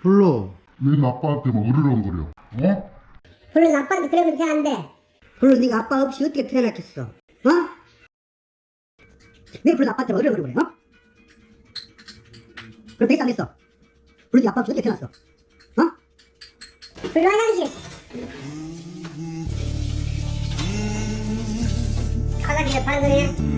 불러 왜 아빠한테 막 으르렁거려 어? 물론 아빠한테 그러면 돼 안돼 물론 네가 아빠 없이 어떻게 태어났겠어 어? 왜 물론 아빠한테 막 으르렁거려 어? 그럼 됐어 안 됐어? 물론 네 아빠 없이 어떻게 태어났어 어? 불러 화장실 화장실에 반소리야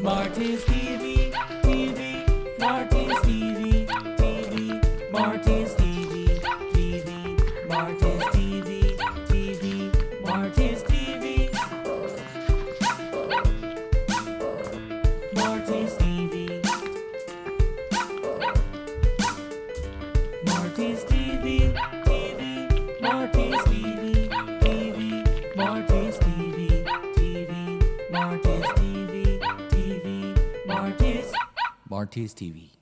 Martin's TV, TV, Martin's TV, TV, Martin's TV, TV, Martin's TV, TV, Martin's TV, Martin's TV, Martin's TV. Martin's TV. Marty's TV, TV, Marty's TV, TV, Marty's TV, TV, Marty's. Marty's TV.